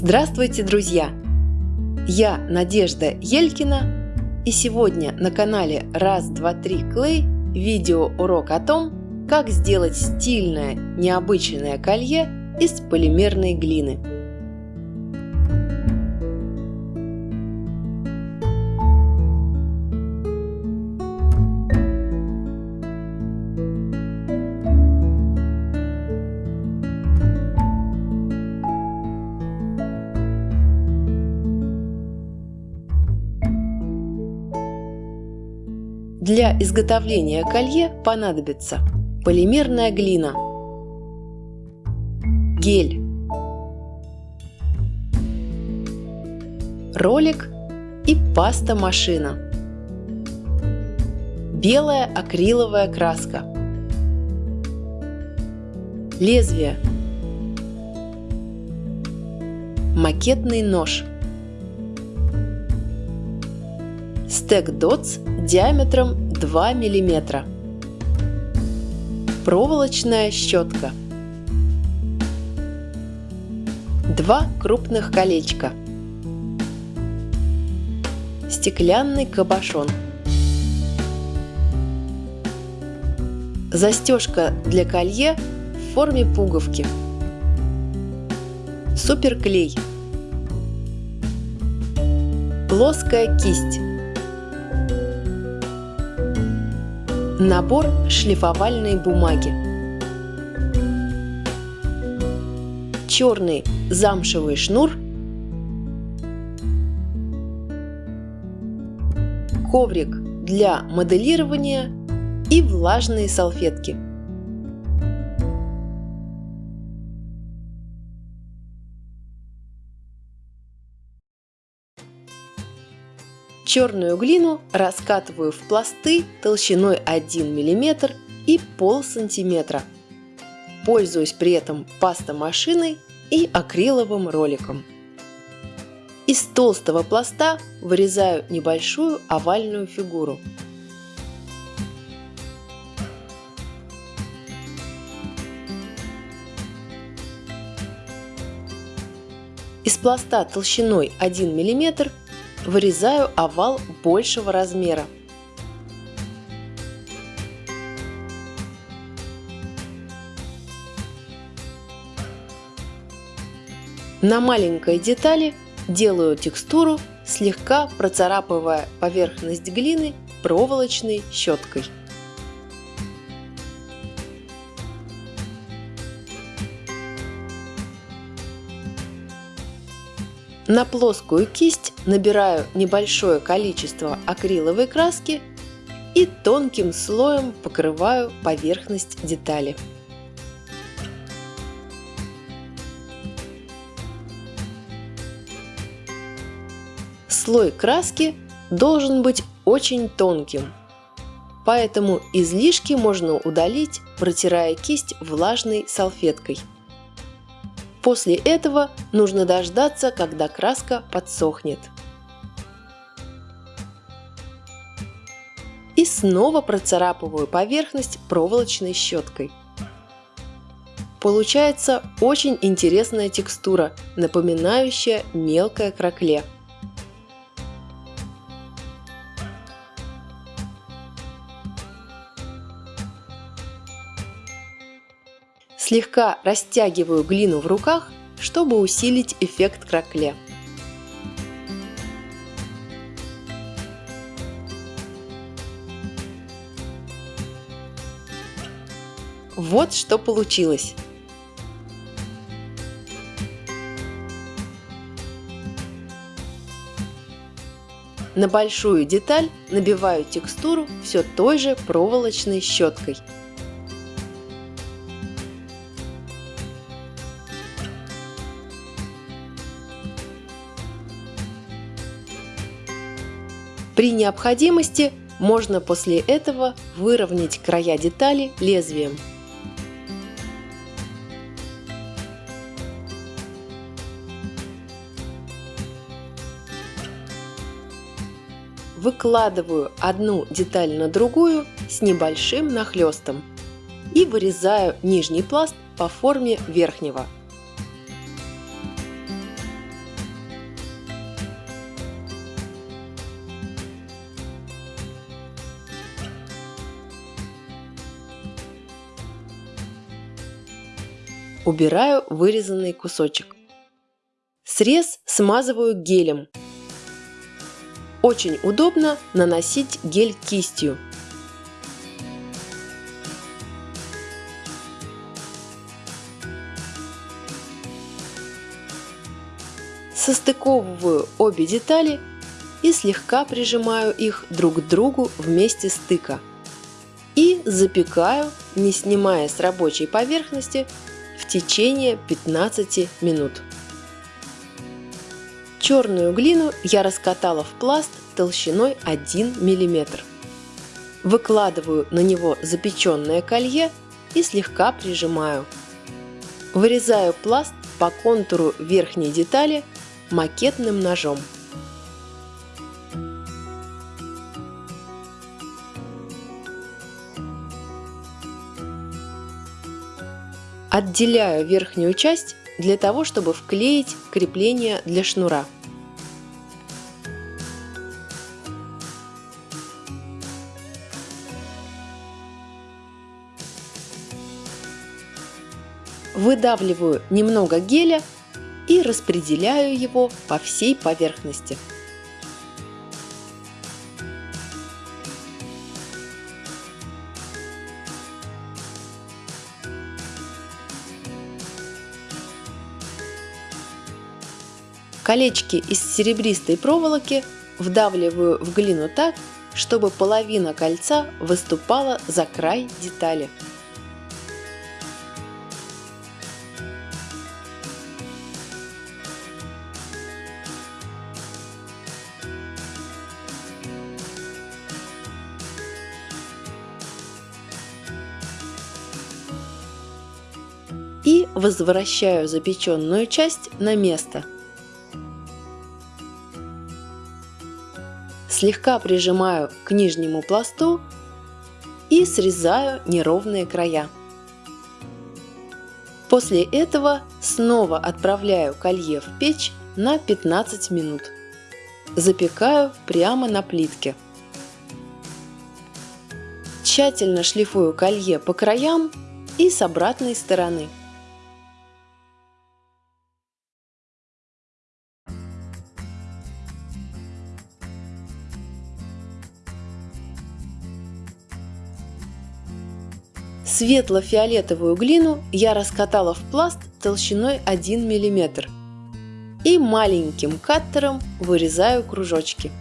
Здравствуйте, друзья! Я Надежда Елькина и сегодня на канале Раз, два, три Клей видео урок о том, как сделать стильное необычное колье из полимерной глины. Для изготовления колье понадобится полимерная глина, гель, ролик и паста-машина, белая акриловая краска, лезвие, макетный нож – стек дотс диаметром 2 мм, проволочная щетка, два крупных колечка, стеклянный кабошон, застежка для колье в форме пуговки, суперклей, плоская кисть, Набор шлифовальной бумаги. Черный замшевый шнур. Коврик для моделирования и влажные салфетки. Черную глину раскатываю в пласты толщиной 1 мм и пол сантиметра. Пользуюсь при этом пастомашиной и акриловым роликом. Из толстого пласта вырезаю небольшую овальную фигуру. Из пласта толщиной 1 мм вырезаю овал большего размера. На маленькой детали делаю текстуру, слегка процарапывая поверхность глины проволочной щеткой. На плоскую кисть набираю небольшое количество акриловой краски и тонким слоем покрываю поверхность детали. Слой краски должен быть очень тонким, поэтому излишки можно удалить, протирая кисть влажной салфеткой. После этого нужно дождаться, когда краска подсохнет. И снова процарапываю поверхность проволочной щеткой. Получается очень интересная текстура, напоминающая мелкое кракле. Слегка растягиваю глину в руках, чтобы усилить эффект кракле. Вот что получилось. На большую деталь набиваю текстуру все той же проволочной щеткой. При необходимости можно после этого выровнять края детали лезвием. Выкладываю одну деталь на другую с небольшим нахлестом и вырезаю нижний пласт по форме верхнего. Убираю вырезанный кусочек. Срез смазываю гелем. Очень удобно наносить гель кистью. Состыковываю обе детали и слегка прижимаю их друг к другу вместе стыка. И запекаю, не снимая с рабочей поверхности, течение 15 минут. Черную глину я раскатала в пласт толщиной 1 мм. Выкладываю на него запеченное колье и слегка прижимаю. Вырезаю пласт по контуру верхней детали макетным ножом. Отделяю верхнюю часть для того, чтобы вклеить крепление для шнура. Выдавливаю немного геля и распределяю его по всей поверхности. Колечки из серебристой проволоки вдавливаю в глину так, чтобы половина кольца выступала за край детали. и возвращаю запеченную часть на место. Слегка прижимаю к нижнему пласту и срезаю неровные края. После этого снова отправляю колье в печь на 15 минут. Запекаю прямо на плитке. Тщательно шлифую колье по краям и с обратной стороны. Светло-фиолетовую глину я раскатала в пласт толщиной 1 мм и маленьким каттером вырезаю кружочки.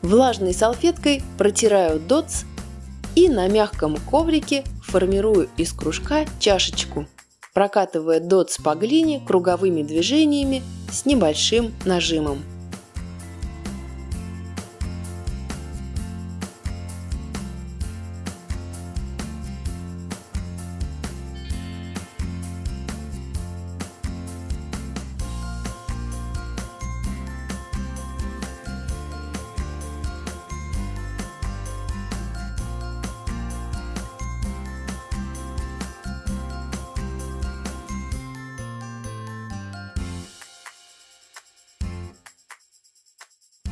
Влажной салфеткой протираю дотс и на мягком коврике формирую из кружка чашечку прокатывая дотс по глине круговыми движениями с небольшим нажимом.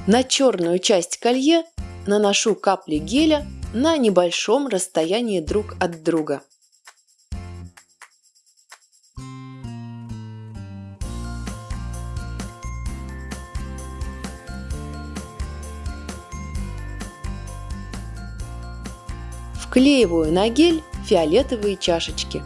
На черную часть колье наношу капли геля на небольшом расстоянии друг от друга. Вклеиваю на гель фиолетовые чашечки.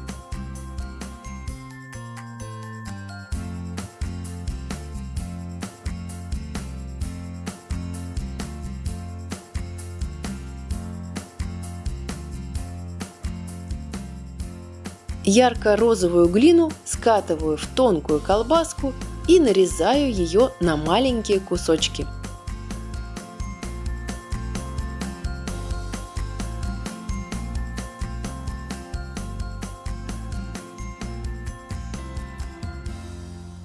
Ярко-розовую глину скатываю в тонкую колбаску и нарезаю ее на маленькие кусочки.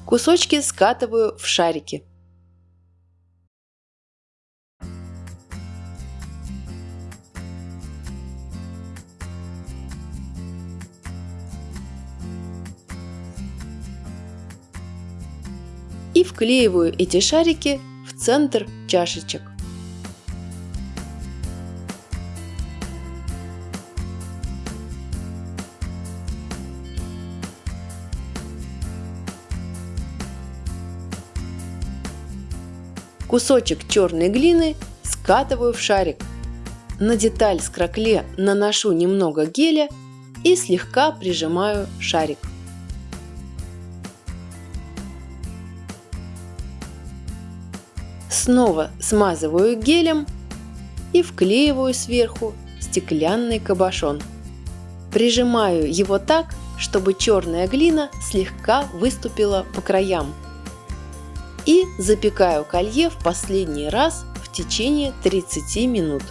Кусочки скатываю в шарики. и вклеиваю эти шарики в центр чашечек. Кусочек черной глины скатываю в шарик. На деталь с кракле наношу немного геля и слегка прижимаю шарик. Снова смазываю гелем и вклеиваю сверху стеклянный кабошон. Прижимаю его так, чтобы черная глина слегка выступила по краям. И запекаю колье в последний раз в течение 30 минут.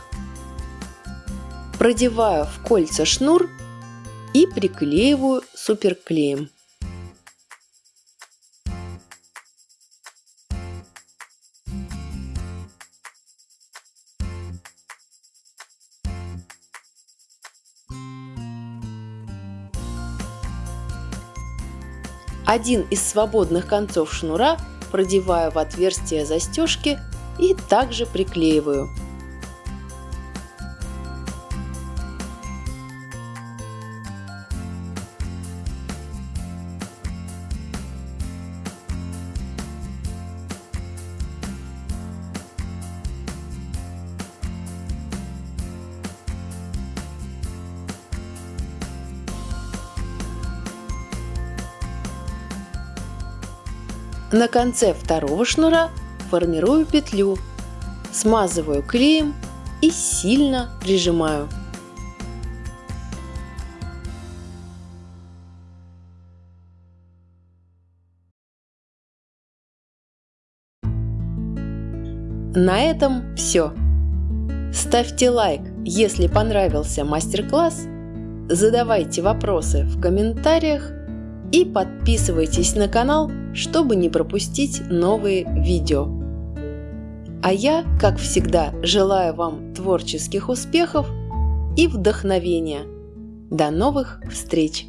Продеваю в кольца шнур и приклеиваю суперклеем. Один из свободных концов шнура продеваю в отверстие застежки и также приклеиваю. На конце второго шнура формирую петлю, смазываю клеем и сильно прижимаю. На этом все. Ставьте лайк, если понравился мастер-класс, задавайте вопросы в комментариях и подписывайтесь на канал, чтобы не пропустить новые видео. А я, как всегда, желаю вам творческих успехов и вдохновения. До новых встреч!